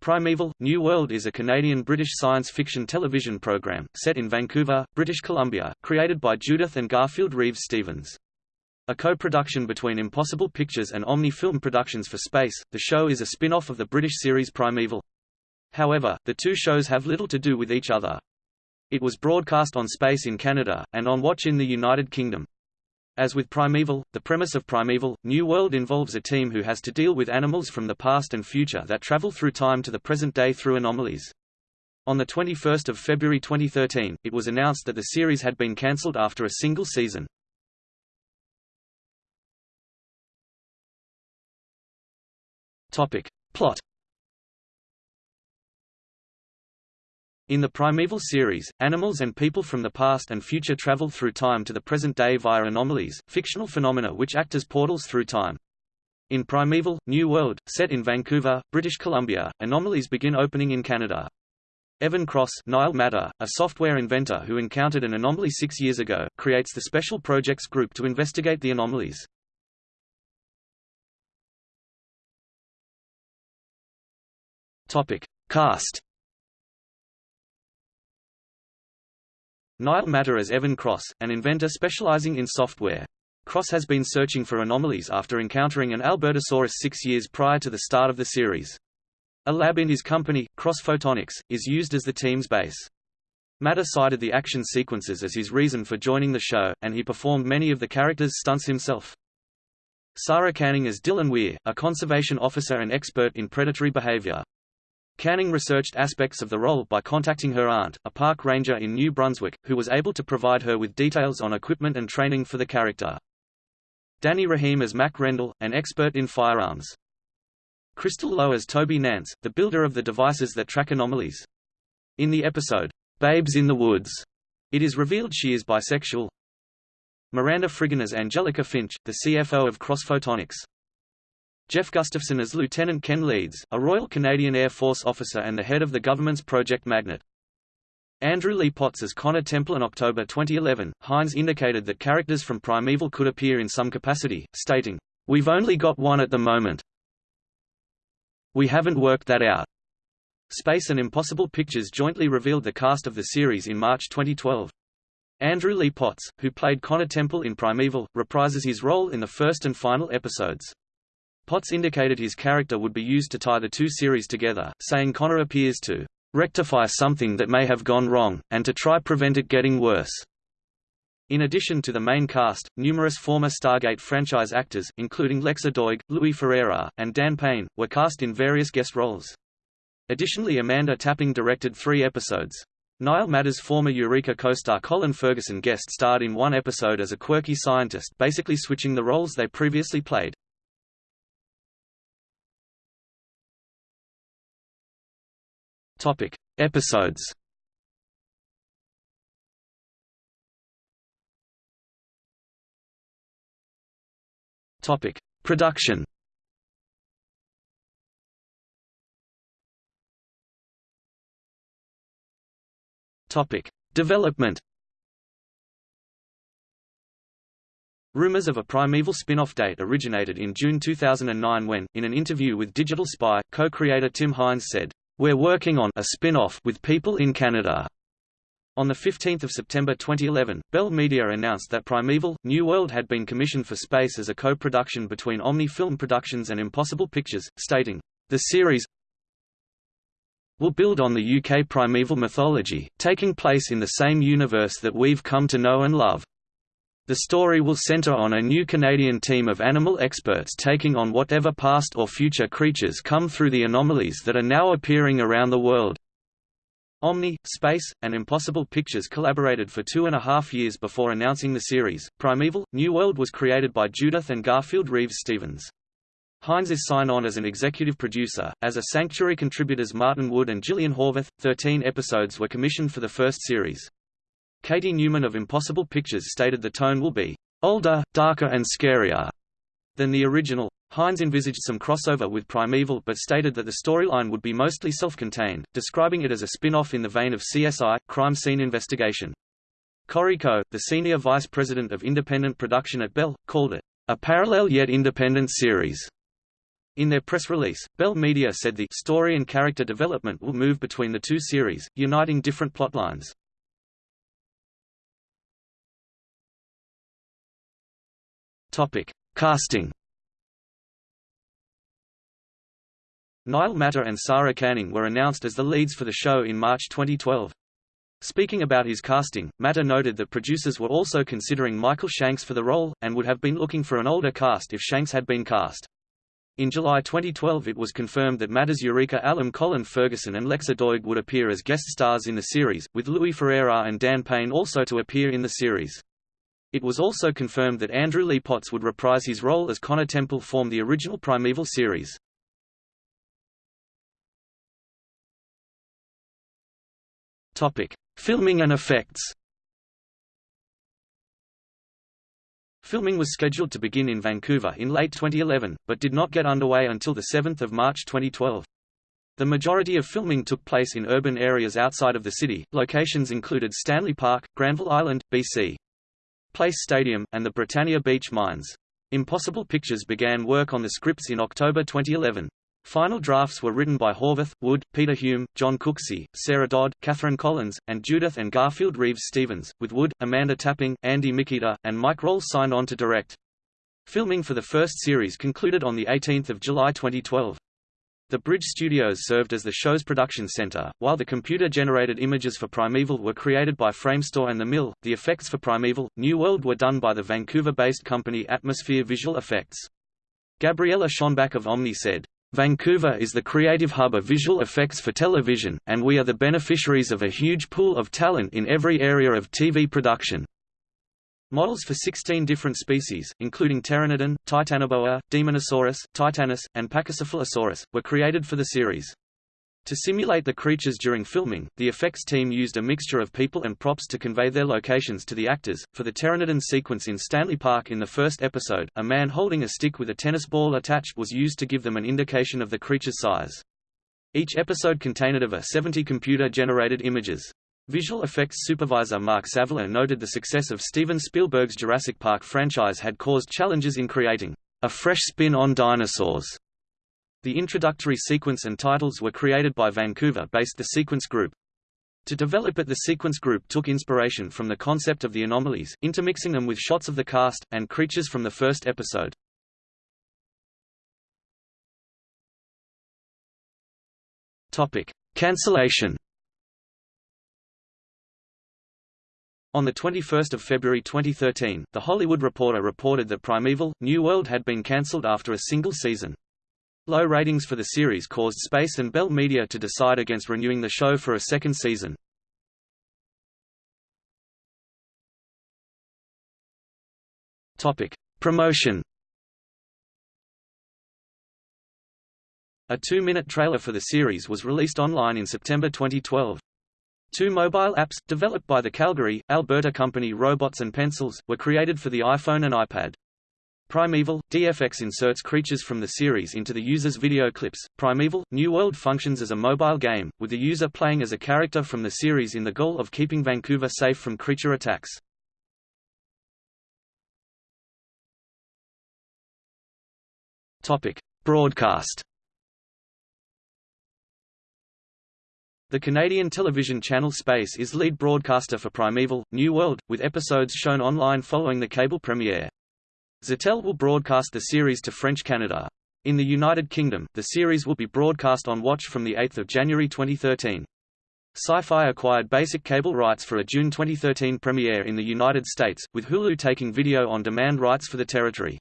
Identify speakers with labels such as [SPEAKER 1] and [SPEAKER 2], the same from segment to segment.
[SPEAKER 1] Primeval, New World is a Canadian-British science fiction television program, set in Vancouver, British Columbia, created by Judith and Garfield Reeves Stevens. A co-production between Impossible Pictures and Omni Film Productions for Space, the show is a spin-off of the British series Primeval. However, the two shows have little to do with each other. It was broadcast on Space in Canada, and on Watch in the United Kingdom. As with Primeval, the premise of Primeval, New World involves a team who has to deal with animals from the past and future that travel through time to the present day through anomalies. On 21 February 2013, it was announced that the series had been cancelled after a single season. Topic. Plot In the Primeval series, animals and people from the past and future travel through time to the present day via anomalies, fictional phenomena which act as portals through time. In Primeval, New World, set in Vancouver, British Columbia, anomalies begin opening in Canada. Evan Cross Niall Matter, a software inventor who encountered an anomaly six years ago, creates the Special Projects Group to investigate the anomalies. Cast Niall Matter as Evan Cross, an inventor specializing in software. Cross has been searching for anomalies after encountering an Albertosaurus six years prior to the start of the series. A lab in his company, Cross Photonics, is used as the team's base. Matter cited the action sequences as his reason for joining the show, and he performed many of the characters' stunts himself. Sarah Canning as Dylan Weir, a conservation officer and expert in predatory behavior. Canning researched aspects of the role by contacting her aunt, a park ranger in New Brunswick, who was able to provide her with details on equipment and training for the character. Danny Rahim as Mac Rendell, an expert in firearms. Crystal Lowe as Toby Nance, the builder of the devices that track anomalies. In the episode, Babes in the Woods, it is revealed she is bisexual. Miranda Frigon as Angelica Finch, the CFO of Cross Photonics. Geoff Gustafson as Lieutenant Ken Leeds, a Royal Canadian Air Force officer and the head of the government's Project Magnet. Andrew Lee Potts as Connor Temple in October 2011, Haines indicated that characters from Primeval could appear in some capacity, stating, We've only got one at the moment. We haven't worked that out. Space and Impossible Pictures jointly revealed the cast of the series in March 2012. Andrew Lee Potts, who played Connor Temple in Primeval, reprises his role in the first and final episodes. Potts indicated his character would be used to tie the two series together, saying Connor appears to rectify something that may have gone wrong, and to try prevent it getting worse. In addition to the main cast, numerous former Stargate franchise actors, including Lexa Doig, Louis Ferreira, and Dan Payne, were cast in various guest roles. Additionally Amanda Tapping directed three episodes. Niall Matter's former Eureka co-star Colin Ferguson guest starred in one episode as a quirky scientist basically switching the roles they previously played. Topic: Episodes. Topic: Production. Topic: Development. Rumors of a Primeval spin-off date originated in June 2009 when, in an interview with Digital Spy, co-creator Tim Haines said, we're working on a spin-off with people in Canada. On 15 September 2011, Bell Media announced that Primeval, New World had been commissioned for space as a co-production between Omni Film Productions and Impossible Pictures, stating, The series will build on the UK primeval mythology, taking place in the same universe that we've come to know and love. The story will center on a new Canadian team of animal experts taking on whatever past or future creatures come through the anomalies that are now appearing around the world. Omni, Space, and Impossible Pictures collaborated for two and a half years before announcing the series. Primeval, New World was created by Judith and Garfield Reeves Stevens. Haines is signed on as an executive producer. As a Sanctuary contributors Martin Wood and Gillian Horvath, 13 episodes were commissioned for the first series. Katie Newman of Impossible Pictures stated the tone will be older, darker and scarier than the original. Haines envisaged some crossover with Primeval but stated that the storyline would be mostly self-contained, describing it as a spin-off in the vein of CSI, crime scene investigation. Corrie Coe, the senior vice president of independent production at Bell, called it a parallel yet independent series. In their press release, Bell Media said the story and character development will move between the two series, uniting different plotlines. Topic: Casting. Niall Matter and Sarah Canning were announced as the leads for the show in March 2012. Speaking about his casting, Matter noted that producers were also considering Michael Shanks for the role, and would have been looking for an older cast if Shanks had been cast. In July 2012 it was confirmed that Matter's Eureka alum Colin Ferguson and Lexa Doig would appear as guest stars in the series, with Louis Ferreira and Dan Payne also to appear in the series. It was also confirmed that Andrew Lee Potts would reprise his role as Connor Temple from the original Primeval series. Topic: Filming and effects. Filming was scheduled to begin in Vancouver in late 2011, but did not get underway until 7 March 2012. The majority of filming took place in urban areas outside of the city. Locations included Stanley Park, Granville Island, BC. Place Stadium, and the Britannia Beach Mines. Impossible Pictures began work on the scripts in October 2011. Final drafts were written by Horvath, Wood, Peter Hume, John Cooksey, Sarah Dodd, Catherine Collins, and Judith and Garfield Reeves Stevens, with Wood, Amanda Tapping, Andy Mikita, and Mike Rohl signed on to direct. Filming for the first series concluded on 18 July 2012. The Bridge Studios served as the show's production center, while the computer-generated images for Primeval were created by Framestore and The Mill. The effects for Primeval, New World were done by the Vancouver-based company Atmosphere Visual Effects. Gabriella Schonbach of Omni said, Vancouver is the creative hub of visual effects for television, and we are the beneficiaries of a huge pool of talent in every area of TV production. Models for 16 different species, including Pteranodon, Titanoboa, Daemonosaurus, Titanis, and Pachycephalosaurus, were created for the series. To simulate the creatures during filming, the effects team used a mixture of people and props to convey their locations to the actors. For the Pteranodon sequence in Stanley Park in the first episode, a man holding a stick with a tennis ball attached was used to give them an indication of the creature's size. Each episode contained over 70 computer-generated images. Visual effects supervisor Mark Savela noted the success of Steven Spielberg's Jurassic Park franchise had caused challenges in creating a fresh spin on dinosaurs the introductory sequence and titles were created by Vancouver-based The Sequence Group. To develop it the Sequence Group took inspiration from the concept of the anomalies, intermixing them with shots of the cast, and creatures from the first episode. Topic. Cancellation On 21 February 2013, The Hollywood Reporter reported that Primeval, New World had been cancelled after a single season. Low ratings for the series caused Space and Bell Media to decide against renewing the show for a second season. Promotion. A two-minute trailer for the series was released online in September 2012. Two mobile apps, developed by the Calgary, Alberta company Robots and Pencils, were created for the iPhone and iPad. Primeval, DFX inserts creatures from the series into the user's video clips. Primeval, New World functions as a mobile game, with the user playing as a character from the series in the goal of keeping Vancouver safe from creature attacks. Topic: Broadcast. The Canadian television channel Space is lead broadcaster for Primeval, New World, with episodes shown online following the cable premiere. Ztélé will broadcast the series to French Canada. In the United Kingdom, the series will be broadcast on Watch from 8 January 2013. Syfy acquired basic cable rights for a June 2013 premiere in the United States, with Hulu taking video-on-demand rights for the territory.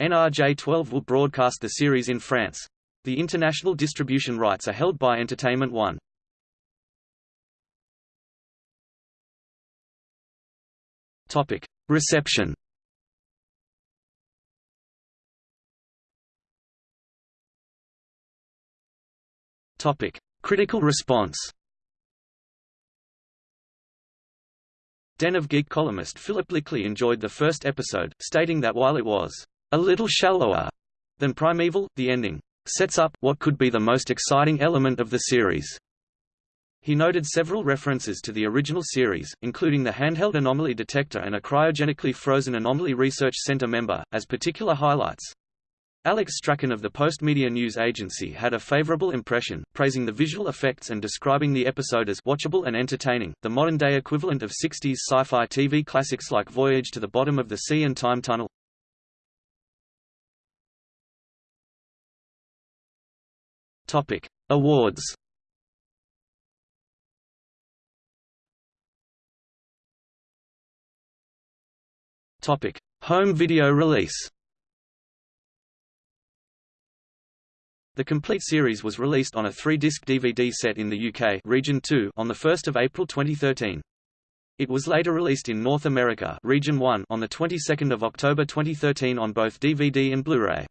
[SPEAKER 1] NRJ12 will broadcast the series in France. The international distribution rights are held by Entertainment One. Topic: Reception. Topic: Critical response. Den of Geek columnist Philip Blickley enjoyed the first episode, stating that while it was a little shallower than Primeval, the ending sets up what could be the most exciting element of the series. He noted several references to the original series, including the handheld anomaly detector and a cryogenically frozen anomaly research center member, as particular highlights. Alex Strachan of the Postmedia News Agency had a favorable impression, praising the visual effects and describing the episode as watchable and entertaining, the modern-day equivalent of 60s sci-fi TV classics like Voyage to the Bottom of the Sea and Time Tunnel. Topic: Awards. Topic: Home video release. The complete series was released on a three-disc DVD set in the UK Region 2 on 1 April 2013. It was later released in North America Region 1 on the 22nd of October 2013 on both DVD and Blu-ray.